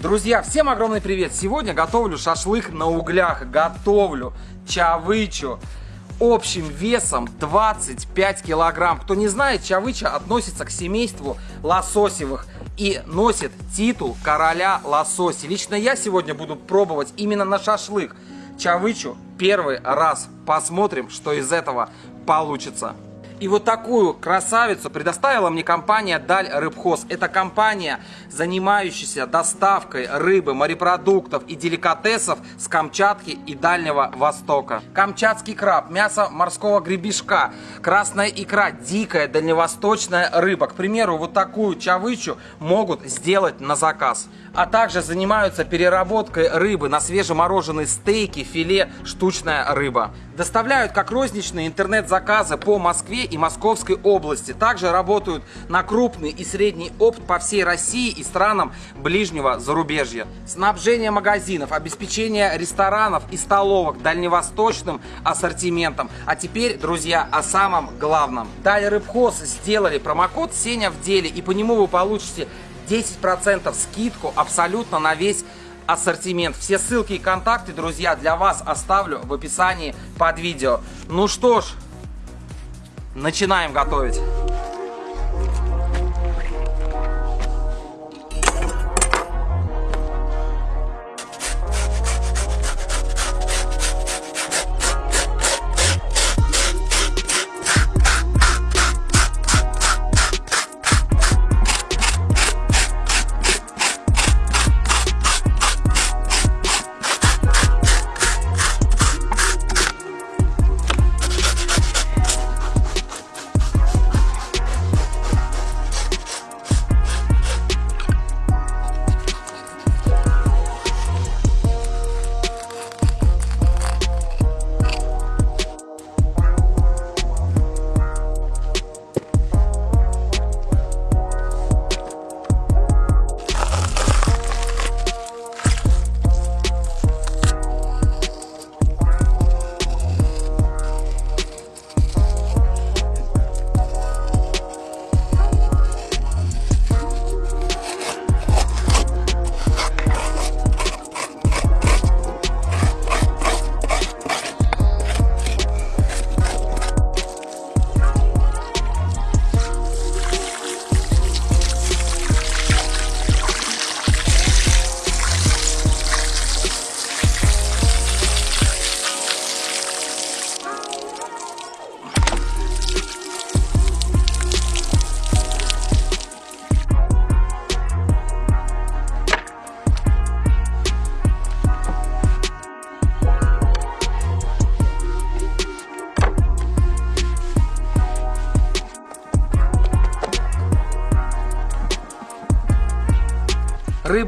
Друзья, всем огромный привет! Сегодня готовлю шашлык на углях, готовлю чавычу общим весом 25 килограмм. Кто не знает, чавыча относится к семейству лососевых и носит титул короля лососи. Лично я сегодня буду пробовать именно на шашлык чавычу первый раз. Посмотрим, что из этого получится. И вот такую красавицу предоставила мне компания Даль Рыбхоз. Это компания, занимающаяся доставкой рыбы, морепродуктов и деликатесов с Камчатки и Дальнего Востока. Камчатский краб, мясо морского гребешка, красная икра, дикая дальневосточная рыба. К примеру, вот такую чавычу могут сделать на заказ. А также занимаются переработкой рыбы на свежемороженые стейки, филе, штучная рыба. Доставляют как розничные интернет-заказы по Москве и Московской области. Также работают на крупный и средний опт по всей России и странам ближнего зарубежья. Снабжение магазинов, обеспечение ресторанов и столовок дальневосточным ассортиментом. А теперь, друзья, о самом главном. Далее Рыбхоз сделали промокод Сеня в деле и по нему вы получите 10% скидку абсолютно на весь ассортимент. Все ссылки и контакты, друзья, для вас оставлю в описании под видео. Ну что ж, Начинаем готовить.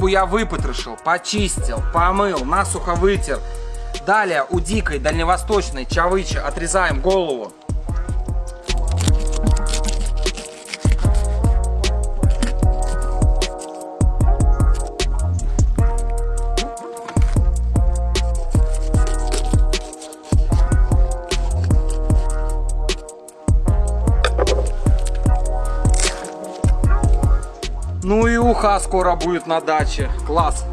Рыбу я выпотрошил, почистил, помыл, насухо вытер. Далее у дикой дальневосточной чавычи отрезаем голову. Ну и уха скоро будет на даче. Класс.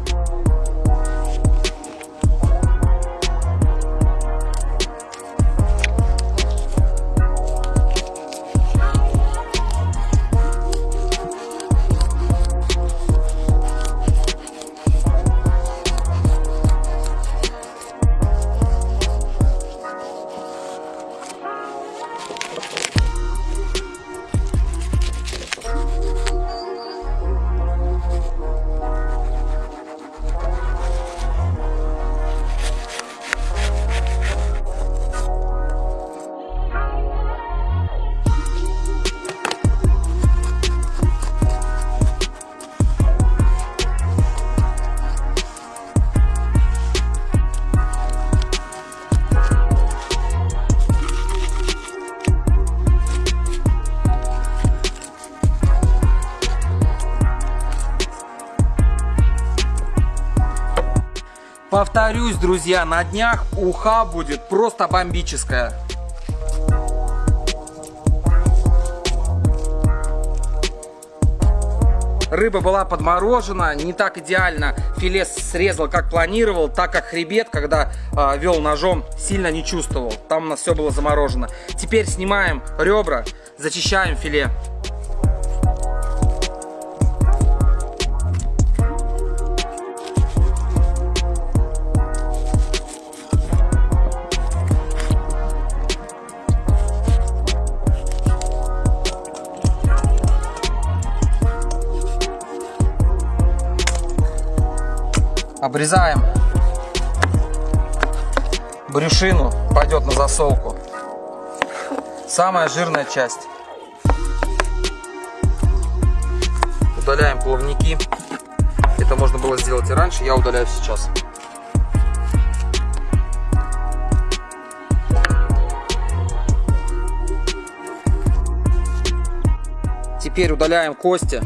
Друзья, на днях уха будет просто бомбическая. Рыба была подморожена, не так идеально филе срезал, как планировал, так как хребет, когда э, вел ножом, сильно не чувствовал. Там у нас все было заморожено. Теперь снимаем ребра, зачищаем филе. Обрезаем брюшину, пойдет на засолку. Самая жирная часть. Удаляем плавники. Это можно было сделать и раньше, я удаляю сейчас. Теперь удаляем кости.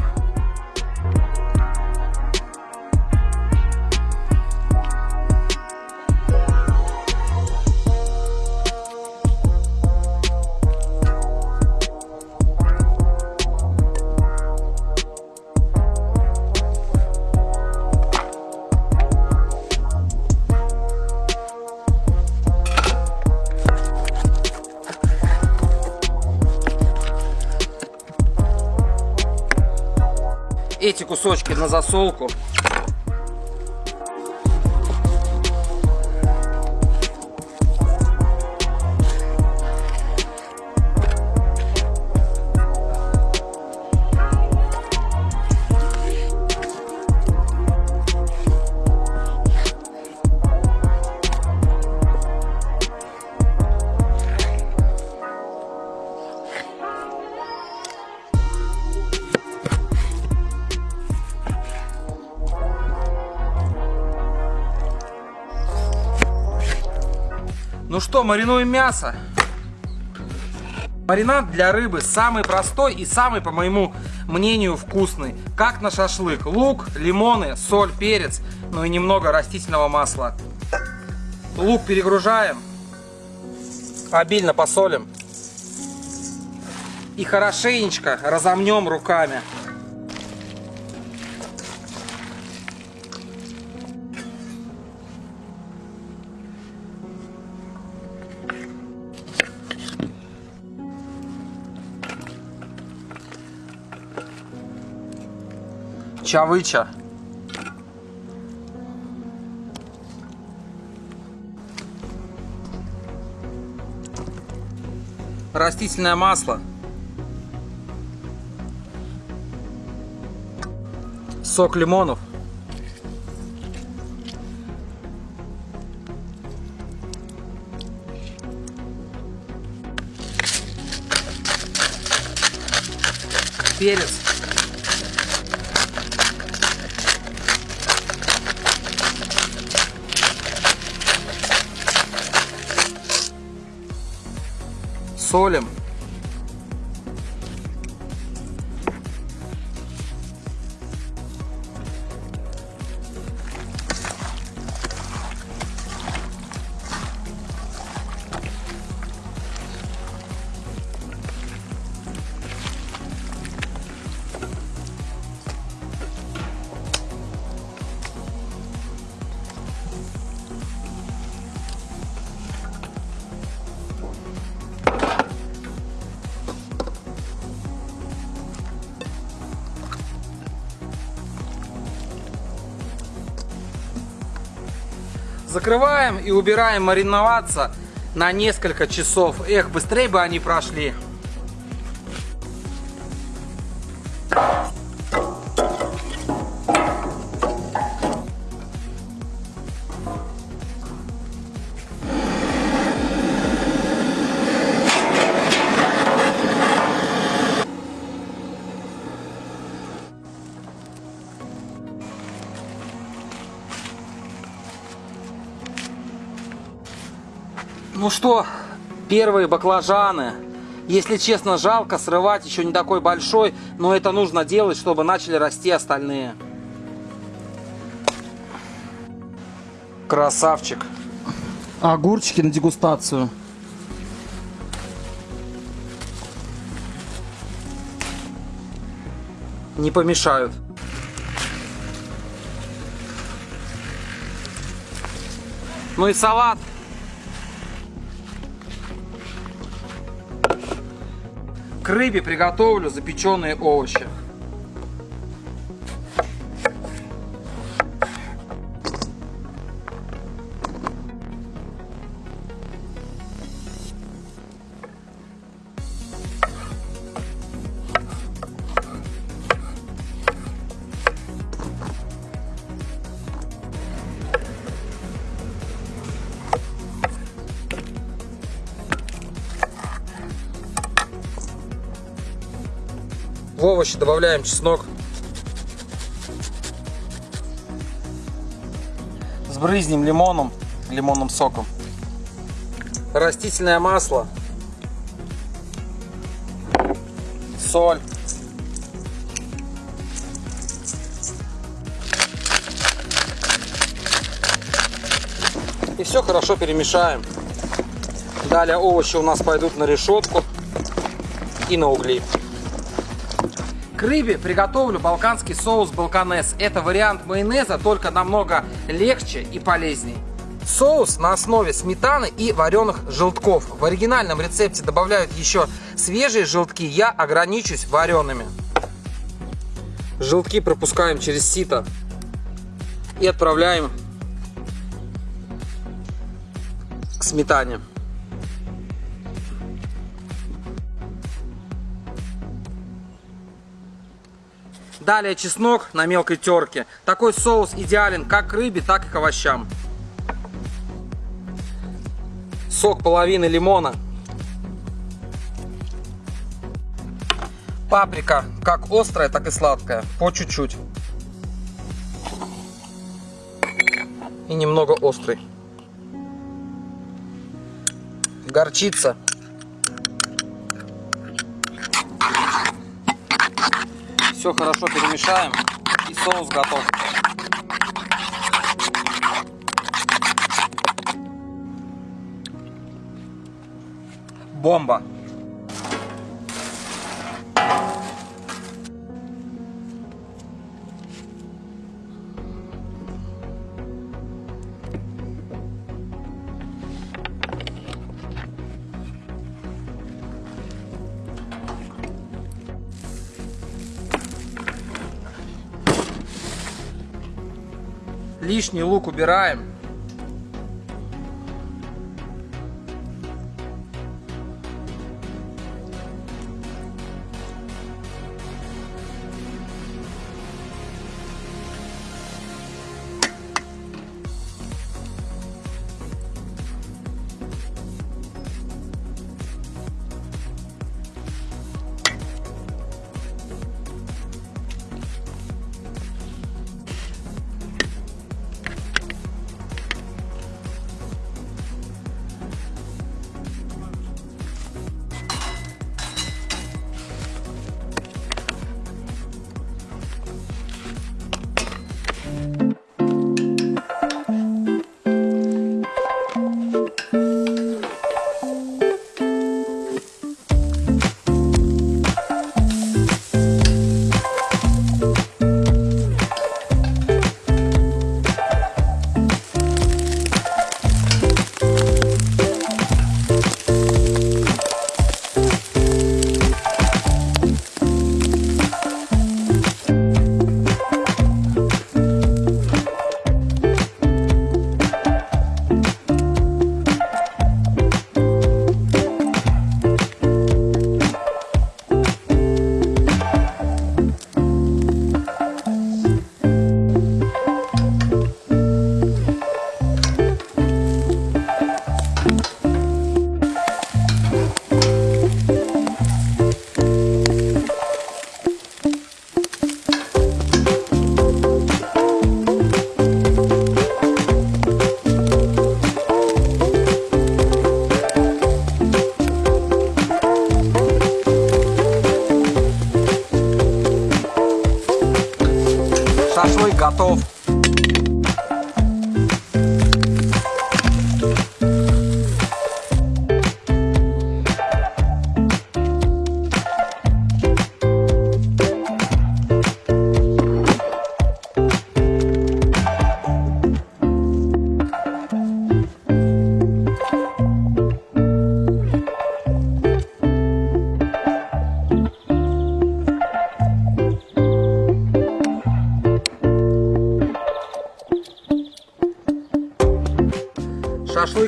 Эти кусочки на засолку. Что, маринуем мясо. Маринад для рыбы самый простой и самый, по моему мнению, вкусный. Как на шашлык. Лук, лимоны, соль, перец, ну и немного растительного масла. Лук перегружаем. Обильно посолим. И хорошенечко разомнем руками. Чавыча. Растительное масло. Сок лимонов. Перец. Солим. Закрываем и убираем мариноваться на несколько часов. Эх, быстрее бы они прошли. что, первые баклажаны. Если честно, жалко срывать, еще не такой большой, но это нужно делать, чтобы начали расти остальные. Красавчик. Огурчики на дегустацию. Не помешают. Ну и салат К рыбе приготовлю запеченные овощи. Овощи добавляем чеснок. Сбрызнем лимоном, лимонным соком. Растительное масло. Соль. И все хорошо перемешаем. Далее овощи у нас пойдут на решетку и на угли. Рыбе приготовлю балканский соус балканес. Это вариант майонеза, только намного легче и полезней. Соус на основе сметаны и вареных желтков. В оригинальном рецепте добавляют еще свежие желтки, я ограничусь вареными. Желтки пропускаем через сито и отправляем к сметане. Далее чеснок на мелкой терке. Такой соус идеален как к рыбе, так и к овощам. Сок половины лимона. Паприка как острая, так и сладкая. По чуть-чуть. И немного острый. Горчица. Все хорошо перемешаем и соус готов. Бомба! Лишний лук убираем.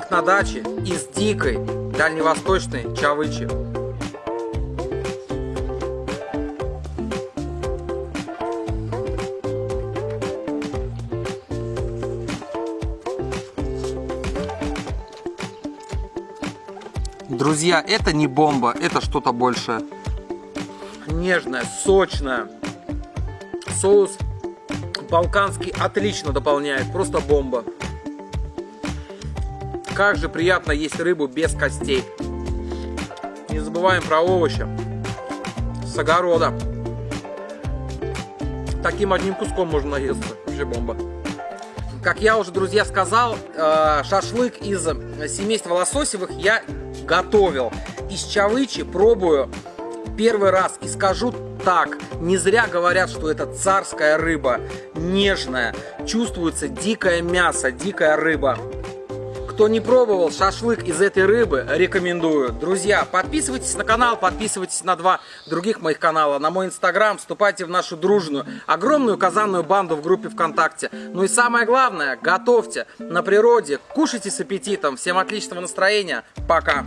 Шашлык на даче из дикой дальневосточной чавычи. Друзья, это не бомба, это что-то большее. Нежное, сочное. Соус балканский отлично дополняет, просто бомба. Как же приятно есть рыбу без костей. Не забываем про овощи. С огорода. Таким одним куском можно наесться. Вообще бомба. Как я уже, друзья, сказал, э, шашлык из семейства лососевых я готовил. Из чавычи пробую первый раз и скажу так, не зря говорят, что это царская рыба, нежная, чувствуется дикое мясо, дикая рыба. Кто не пробовал шашлык из этой рыбы, рекомендую. Друзья, подписывайтесь на канал, подписывайтесь на два других моих канала, на мой инстаграм, вступайте в нашу дружную, огромную казанную банду в группе ВКонтакте. Ну и самое главное, готовьте на природе, кушайте с аппетитом. Всем отличного настроения, пока!